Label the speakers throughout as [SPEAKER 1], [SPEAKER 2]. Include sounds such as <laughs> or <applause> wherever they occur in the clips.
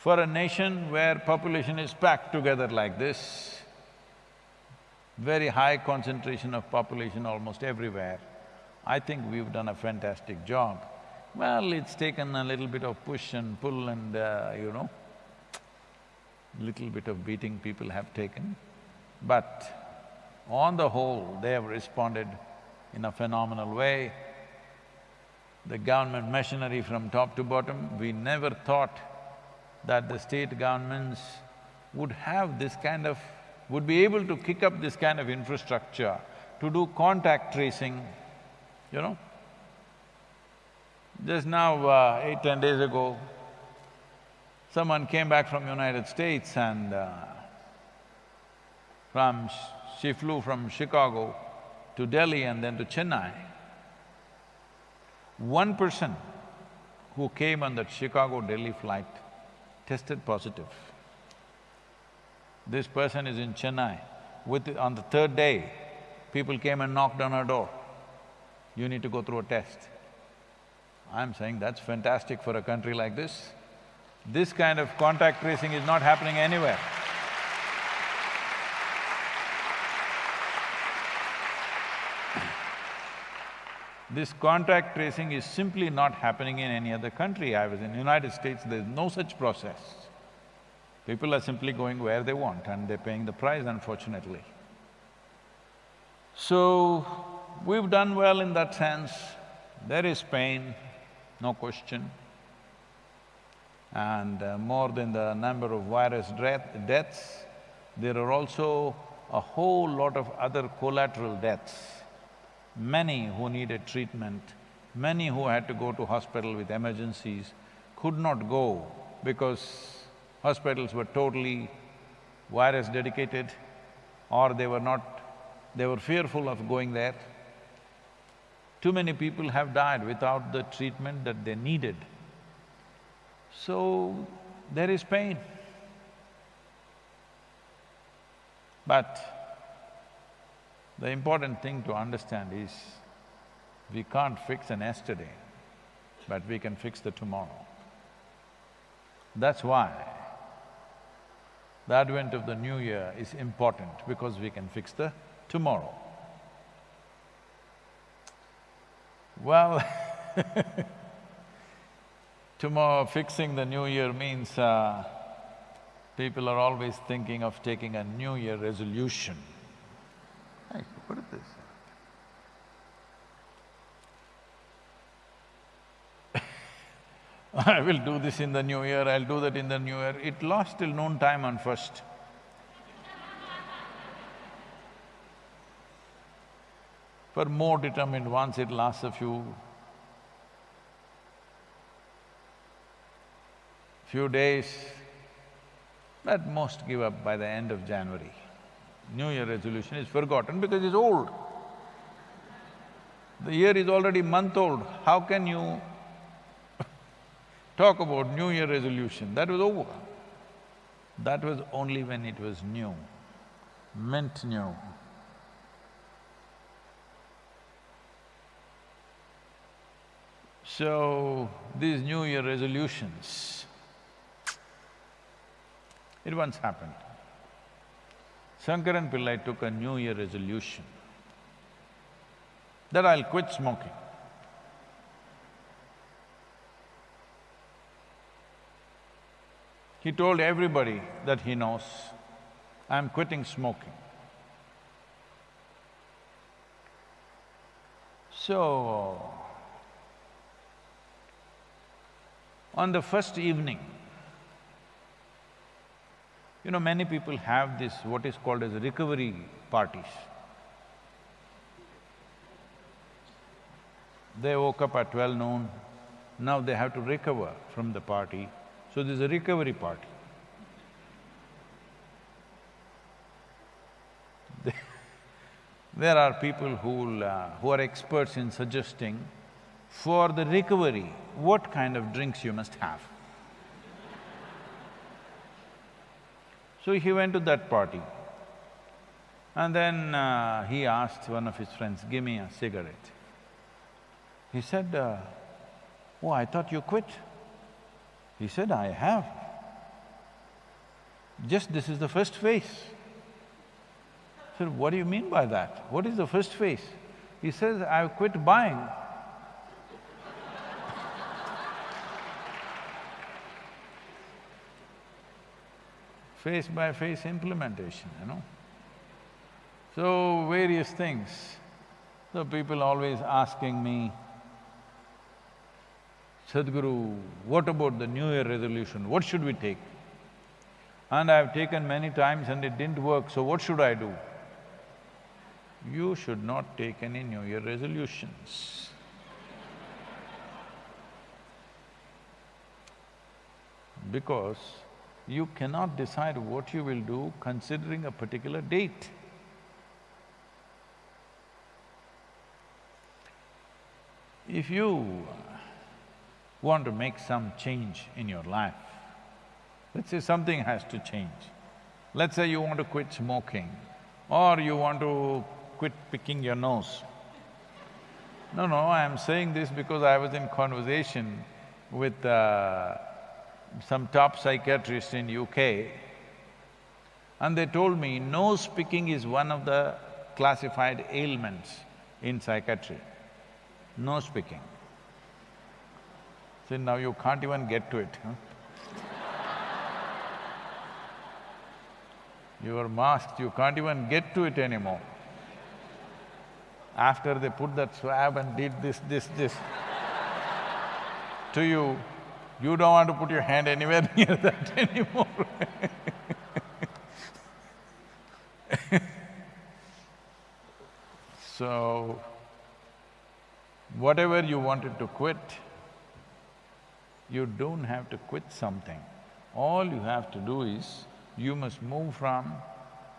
[SPEAKER 1] For a nation where population is packed together like this, very high concentration of population almost everywhere, I think we've done a fantastic job. Well, it's taken a little bit of push and pull and, uh, you know, little bit of beating people have taken. But on the whole, they have responded in a phenomenal way. The government machinery from top to bottom, we never thought that the state governments would have this kind of… would be able to kick up this kind of infrastructure to do contact tracing, you know. Just now, uh, eight, ten days ago, someone came back from United States and uh, from… she flew from Chicago to Delhi and then to Chennai. One person who came on that Chicago-Delhi flight tested positive. This person is in Chennai. With… on the third day, people came and knocked on her door. You need to go through a test. I'm saying that's fantastic for a country like this. This kind of contact tracing is not happening anywhere. This contact tracing is simply not happening in any other country. I was in United States, there's no such process. People are simply going where they want and they're paying the price, unfortunately. So, we've done well in that sense. There is pain, no question. And uh, more than the number of virus deaths, there are also a whole lot of other collateral deaths many who needed treatment, many who had to go to hospital with emergencies could not go because hospitals were totally virus dedicated or they were not… they were fearful of going there. Too many people have died without the treatment that they needed. So, there is pain. But the important thing to understand is, we can't fix an yesterday, but we can fix the tomorrow. That's why the advent of the new year is important because we can fix the tomorrow. Well <laughs> tomorrow fixing the new year means uh, people are always thinking of taking a new year resolution. Hey, what is this? <laughs> I will do this in the new year, I'll do that in the new year. It lasts till noon time on first. <laughs> For more determined ones, it lasts a few… few days, but most give up by the end of January. New Year resolution is forgotten because it's old. The year is already month old, how can you talk about New Year resolution? That was over. That was only when it was new, mint new. So, these New Year resolutions, it once happened. Shankaran Pillai took a New Year resolution that I'll quit smoking. He told everybody that he knows, I'm quitting smoking. So, on the first evening, you know, many people have this, what is called as recovery parties. They woke up at twelve noon, now they have to recover from the party, so there's a recovery party. <laughs> there are people who uh, who are experts in suggesting for the recovery, what kind of drinks you must have. <laughs> So he went to that party. And then uh, he asked one of his friends, give me a cigarette. He said, uh, oh, I thought you quit. He said, I have. Just this is the first phase. I said, what do you mean by that? What is the first phase? He says, I've quit buying. <laughs> phase by phase implementation, you know. So, various things. So, people always asking me, Sadhguru, what about the New Year resolution? What should we take? And I've taken many times and it didn't work, so what should I do? You should not take any New Year resolutions. Because you cannot decide what you will do considering a particular date. If you want to make some change in your life, let's say something has to change. Let's say you want to quit smoking or you want to quit picking your nose. No, no, I am saying this because I was in conversation with uh, some top psychiatrists in UK and they told me nose picking is one of the classified ailments in psychiatry, nose picking. See, now you can't even get to it, huh? you are masked, you can't even get to it anymore. After they put that swab and did this, this, this to you, you don't want to put your hand anywhere <laughs> near that anymore <laughs> So, whatever you wanted to quit, you don't have to quit something. All you have to do is, you must move from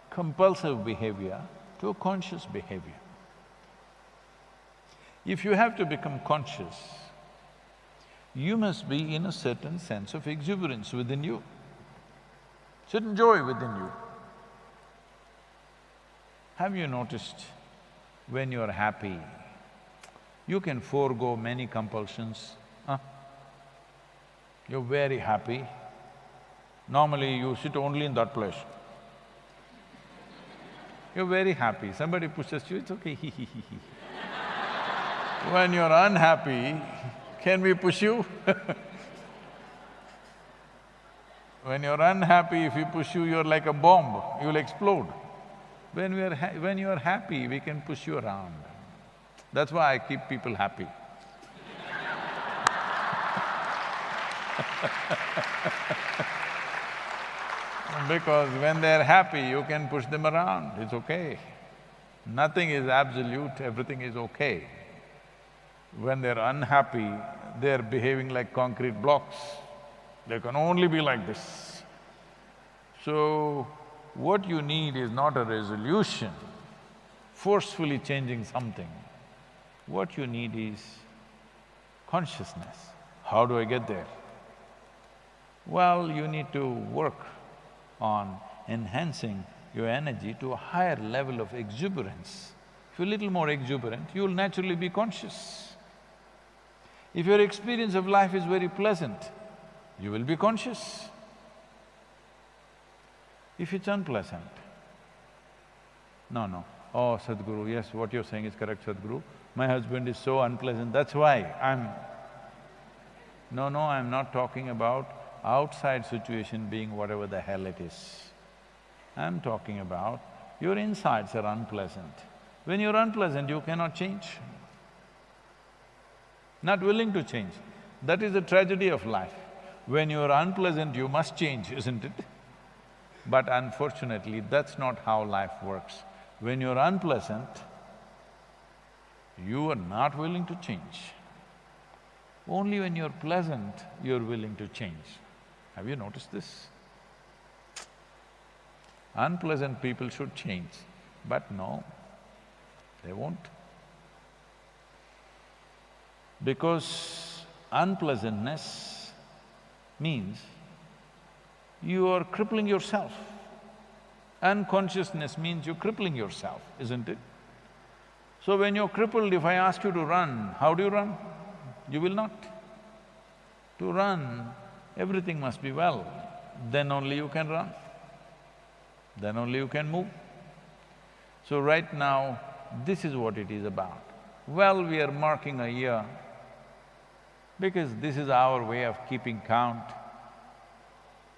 [SPEAKER 1] compulsive behavior to a conscious behavior. If you have to become conscious, you must be in a certain sense of exuberance within you, certain joy within you. Have you noticed when you're happy, you can forego many compulsions, huh? You're very happy, normally you sit only in that place. You're very happy, somebody pushes you, it's okay, <laughs> When you're unhappy, can we push you? <laughs> when you're unhappy, if we push you, you're like a bomb, you'll explode. When we are when you are happy, we can push you around. That's why I keep people happy. <laughs> because when they're happy, you can push them around, it's okay. Nothing is absolute, everything is okay. When they're unhappy, they're behaving like concrete blocks. They can only be like this. So, what you need is not a resolution, forcefully changing something. What you need is consciousness. How do I get there? Well, you need to work on enhancing your energy to a higher level of exuberance. If you're a little more exuberant, you'll naturally be conscious. If your experience of life is very pleasant, you will be conscious. If it's unpleasant, no, no, oh Sadhguru, yes, what you're saying is correct, Sadhguru. My husband is so unpleasant, that's why I'm… No, no, I'm not talking about outside situation being whatever the hell it is. I'm talking about your insides are unpleasant. When you're unpleasant, you cannot change not willing to change. That is the tragedy of life. When you're unpleasant, you must change, isn't it? But unfortunately, that's not how life works. When you're unpleasant, you are not willing to change. Only when you're pleasant, you're willing to change. Have you noticed this? Unpleasant people should change, but no, they won't because unpleasantness means you are crippling yourself. Unconsciousness means you're crippling yourself, isn't it? So when you're crippled, if I ask you to run, how do you run? You will not. To run, everything must be well, then only you can run. then only you can move. So right now, this is what it is about. Well, we are marking a year because this is our way of keeping count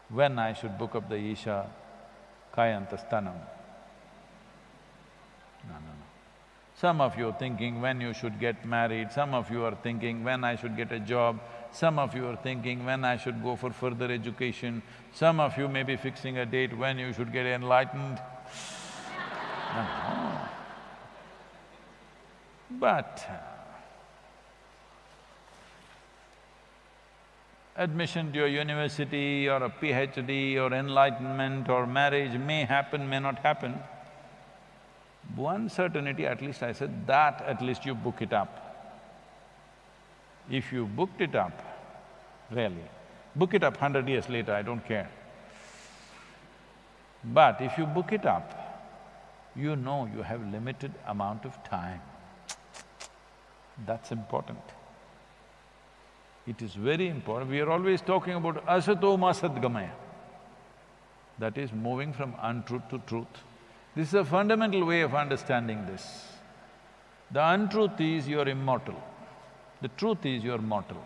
[SPEAKER 1] when I should book up the Isha Kayantha Sthanam. No, no. Some of you are thinking when you should get married, some of you are thinking when I should get a job, some of you are thinking when I should go for further education, some of you may be fixing a date when you should get enlightened. <laughs> But uh, admission to a university or a PhD or enlightenment or marriage may happen, may not happen. One certainty, at least I said, that at least you book it up. If you booked it up, really, book it up hundred years later, I don't care. But if you book it up, you know you have limited amount of time. That's important. It is very important. We are always talking about asato asatoma sadgamaya. That is moving from untruth to truth. This is a fundamental way of understanding this. The untruth is you're immortal. The truth is you're mortal.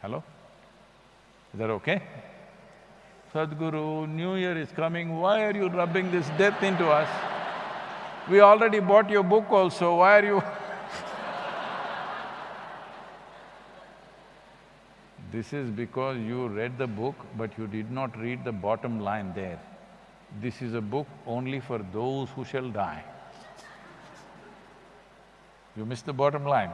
[SPEAKER 1] Hello? Is that okay? Sadhguru, New Year is coming, why are you rubbing this death into us? We already bought your book also, why are you <laughs> This is because you read the book, but you did not read the bottom line there. This is a book only for those who shall die. You missed the bottom line.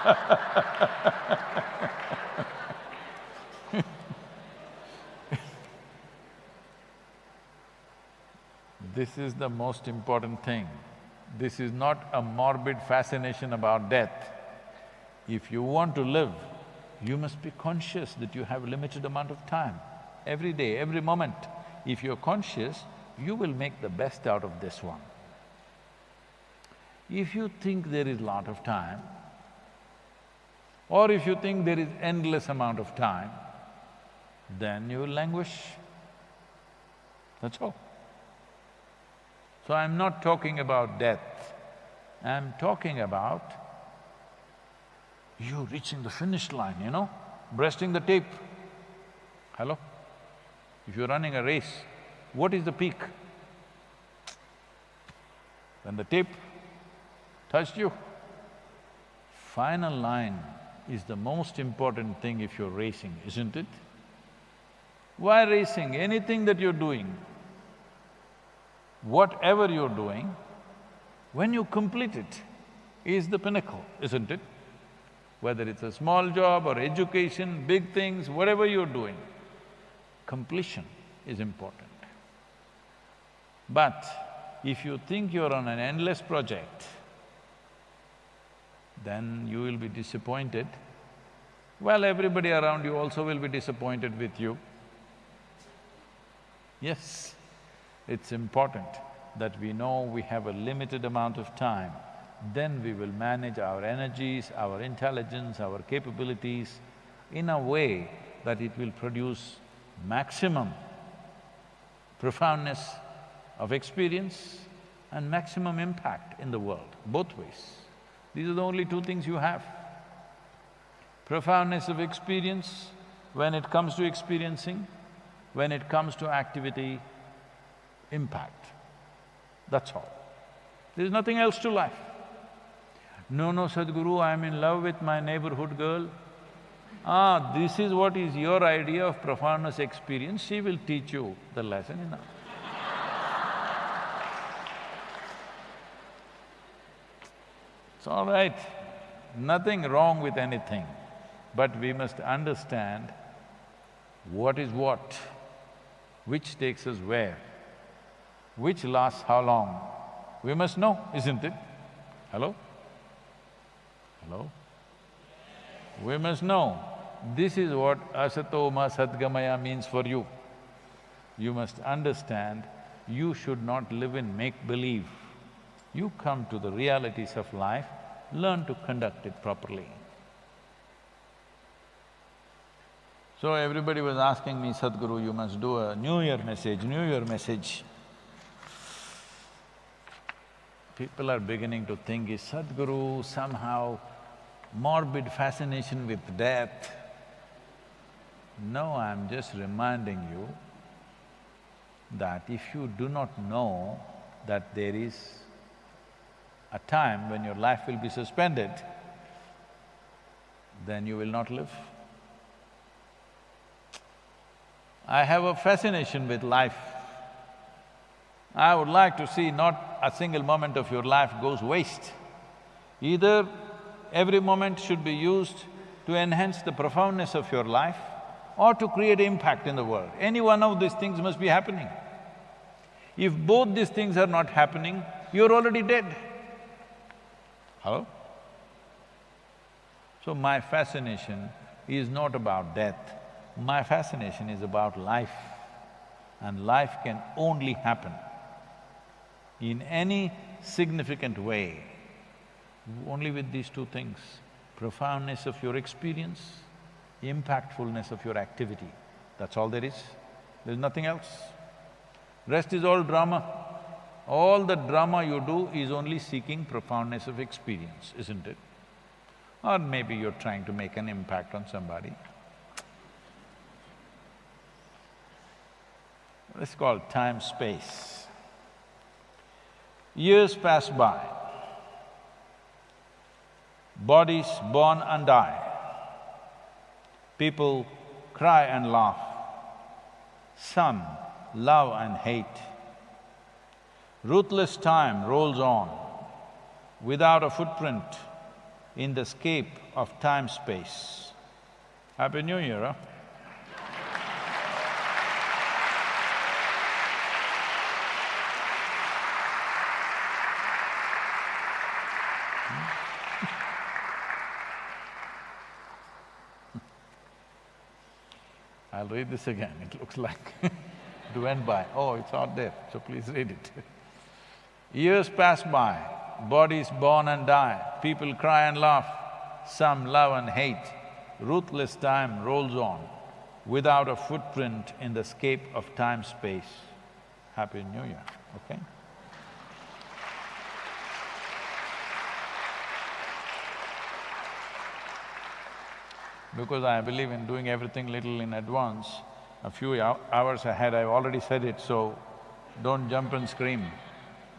[SPEAKER 1] <laughs> this is the most important thing. This is not a morbid fascination about death. If you want to live, you must be conscious that you have a limited amount of time. Every day, every moment, if you're conscious, you will make the best out of this one. If you think there is a lot of time, or if you think there is endless amount of time, then you will languish. That's all. So I'm not talking about death, I'm talking about you reaching the finish line, you know, breasting the tape. Hello? If you're running a race, what is the peak? When the tape touched you. Final line is the most important thing if you're racing, isn't it? Why racing? Anything that you're doing, whatever you're doing, when you complete it, is the pinnacle, isn't it? Whether it's a small job or education, big things, whatever you're doing, completion is important. But if you think you're on an endless project, then you will be disappointed. Well, everybody around you also will be disappointed with you. Yes. It's important that we know we have a limited amount of time, then we will manage our energies, our intelligence, our capabilities in a way that it will produce maximum profoundness of experience and maximum impact in the world, both ways. These are the only two things you have. Profoundness of experience when it comes to experiencing, when it comes to activity, impact. That's all. There's nothing else to life. No, no, Sadhguru, I'm in love with my neighborhood girl. Ah, this is what is your idea of profoundness experience, she will teach you the lesson enough. It's all right, nothing wrong with anything, but we must understand what is what, which takes us where which lasts how long? We must know, isn't it? Hello? Hello? We must know. This is what asatoma sadgamaya means for you. You must understand, you should not live in make-believe. You come to the realities of life, learn to conduct it properly. So everybody was asking me, Sadhguru, you must do a New Year message, New Year message. People are beginning to think, is Sadhguru somehow morbid fascination with death? No, I'm just reminding you that if you do not know that there is a time when your life will be suspended, then you will not live. I have a fascination with life. I would like to see not a single moment of your life goes waste. Either every moment should be used to enhance the profoundness of your life or to create impact in the world. Any one of these things must be happening. If both these things are not happening, you're already dead. Hello? So my fascination is not about death, my fascination is about life. And life can only happen in any significant way, only with these two things, profoundness of your experience, impactfulness of your activity, that's all there is. There's nothing else. Rest is all drama. All the drama you do is only seeking profoundness of experience, isn't it? Or maybe you're trying to make an impact on somebody. It's called time-space. Years pass by, bodies born and die, people cry and laugh, some love and hate. Ruthless time rolls on without a footprint in the scape of time-space. Happy New Year, huh? Read this again, it looks like <laughs> it went by. Oh, it's out there, so please read it. Years pass by, bodies born and die, people cry and laugh, some love and hate. Ruthless time rolls on without a footprint in the scape of time-space. Happy New Year, okay? Because I believe in doing everything little in advance, a few hours ahead, I've already said it, so don't jump and scream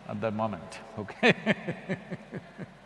[SPEAKER 1] at that moment, okay <laughs>